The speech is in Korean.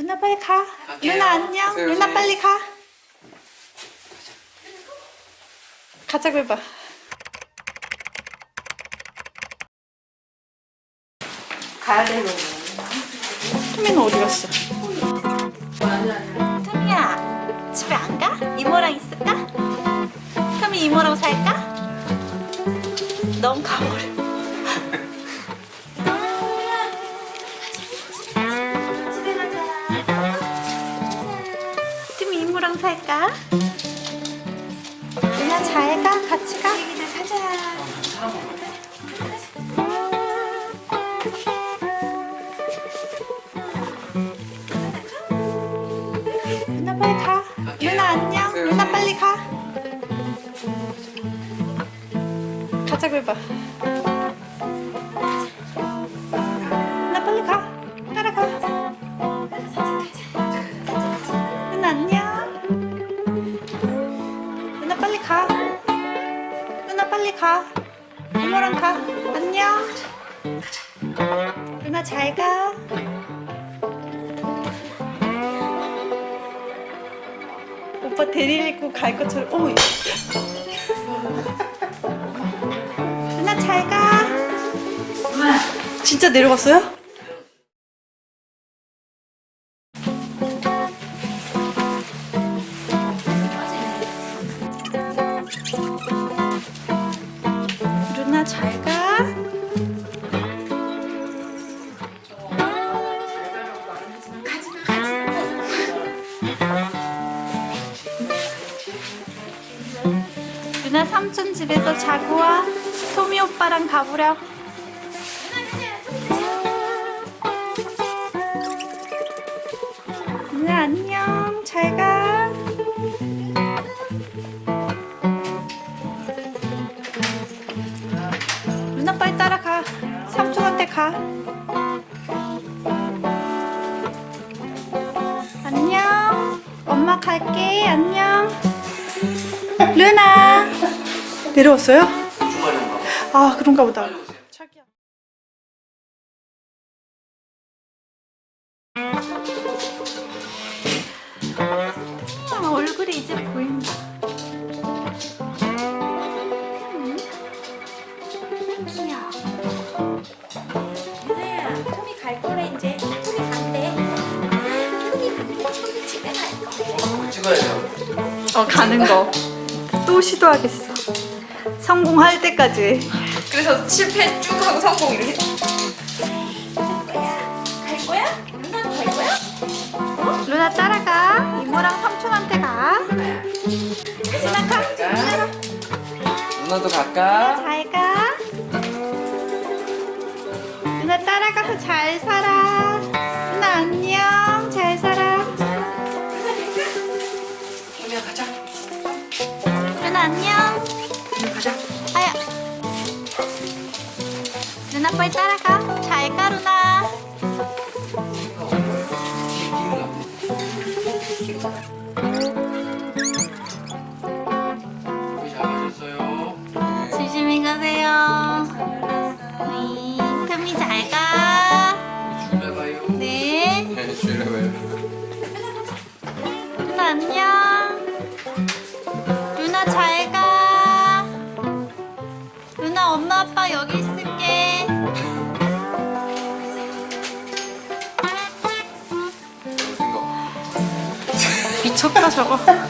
누나 빨리 가. 갈게요. 누나 안녕. 가세요, 누나 네. 빨리 가. 가자고 해봐. 가야 되는 투미는 어디 갔어? 토미야 집에 안 가? 이모랑 있을까? 토미 이모랑 살까? 넌 가버려 살까? 누나 잘가 같이 가 가자 누나 빨리 가. 누나 안녕. 누나 네. 빨리 가. 가자고 해봐. 이모랑 가. 안녕. 누나 잘 가. 오빠 데리고 갈 것처럼 어머 누나 잘가 진짜 내려갔어요? 누나 삼촌 집에서 자고 와. 토미 오빠랑 가보려. 누나 안녕. 잘 가. 누나 빨리 따라가. 삼촌한테 가. 안녕. 엄마 갈게. 안녕. 루나 내려왔어요? 아 그런가 보다. 아, 얼굴이 이제 보인다. 음. 귀여워. 유나야 토미 갈 거래 이제. 토미 간대. 토미 간대. 토미 집에 갈 거래. 찍어야죠. 어 가는 거. 또 시도하겠어 성공할 때까지 그래서 실패 쭉 하고 성공 이렇게 갈 거야? 누나도 갈 거야? 루나 따라가 이모랑 삼촌한테 가 루나 가? 누나도 갈까? 잘가 누나 따라가서 잘 살아 누나 빨리 따라가 잘가 루나. 네. 조심히 가세요 네, 토미 잘가. 네 네, 줄여봐요. 누나 안녕. 누나 잘 가. 누나 엄마 아빠 여기 미쳤다 저거.